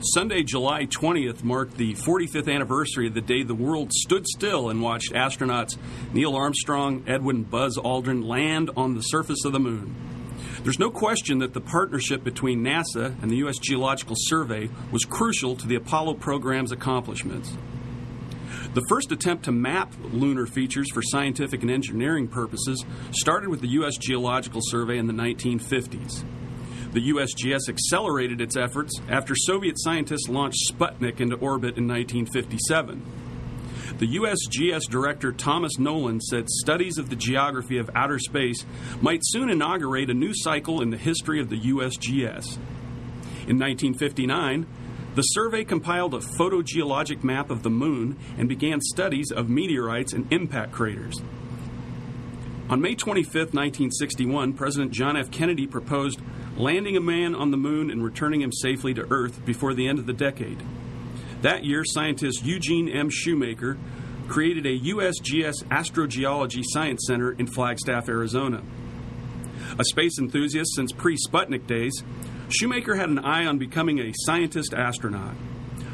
Sunday, July 20th, marked the 45th anniversary of the day the world stood still and watched astronauts Neil Armstrong, Edwin Buzz Aldrin land on the surface of the moon. There's no question that the partnership between NASA and the U.S. Geological Survey was crucial to the Apollo program's accomplishments. The first attempt to map lunar features for scientific and engineering purposes started with the U.S. Geological Survey in the 1950s. The USGS accelerated its efforts after Soviet scientists launched Sputnik into orbit in 1957. The USGS director Thomas Nolan said studies of the geography of outer space might soon inaugurate a new cycle in the history of the USGS. In 1959, the survey compiled a photogeologic map of the moon and began studies of meteorites and impact craters. On May 25, 1961, President John F. Kennedy proposed landing a man on the moon and returning him safely to Earth before the end of the decade. That year, scientist Eugene M. Shoemaker created a USGS Astrogeology Science Center in Flagstaff, Arizona. A space enthusiast since pre Sputnik days, Shoemaker had an eye on becoming a scientist astronaut.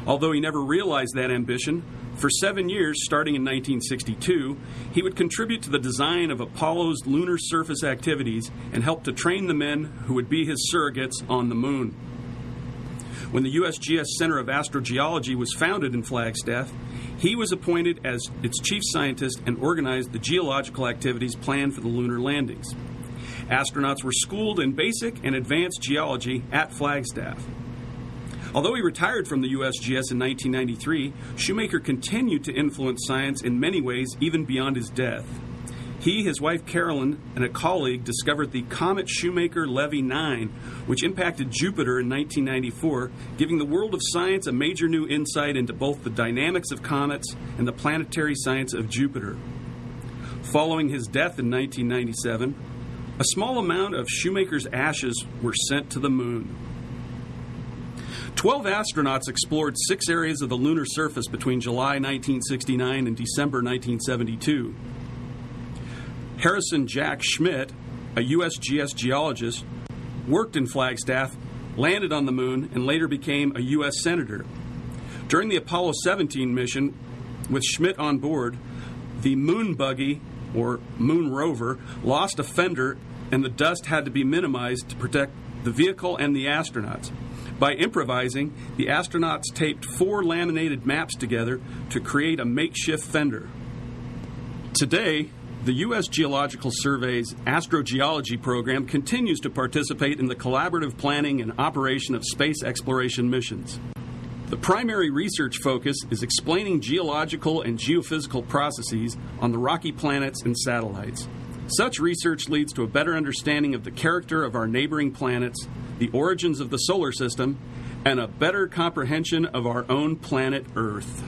Although he never realized that ambition, for seven years, starting in 1962, he would contribute to the design of Apollo's lunar surface activities and help to train the men who would be his surrogates on the moon. When the USGS Center of Astrogeology was founded in Flagstaff, he was appointed as its chief scientist and organized the geological activities planned for the lunar landings. Astronauts were schooled in basic and advanced geology at Flagstaff. Although he retired from the USGS in 1993, Shoemaker continued to influence science in many ways even beyond his death. He, his wife Carolyn, and a colleague discovered the comet Shoemaker Levy 9, which impacted Jupiter in 1994, giving the world of science a major new insight into both the dynamics of comets and the planetary science of Jupiter. Following his death in 1997, a small amount of Shoemaker's ashes were sent to the moon. Twelve astronauts explored six areas of the lunar surface between July 1969 and December 1972. Harrison Jack Schmitt, a USGS geologist, worked in Flagstaff, landed on the moon, and later became a U.S. Senator. During the Apollo 17 mission, with Schmitt on board, the moon buggy, or moon rover, lost a fender, and the dust had to be minimized to protect the vehicle and the astronauts. By improvising, the astronauts taped four laminated maps together to create a makeshift fender. Today, the U.S. Geological Survey's astrogeology program continues to participate in the collaborative planning and operation of space exploration missions. The primary research focus is explaining geological and geophysical processes on the rocky planets and satellites. Such research leads to a better understanding of the character of our neighboring planets, the origins of the solar system, and a better comprehension of our own planet Earth.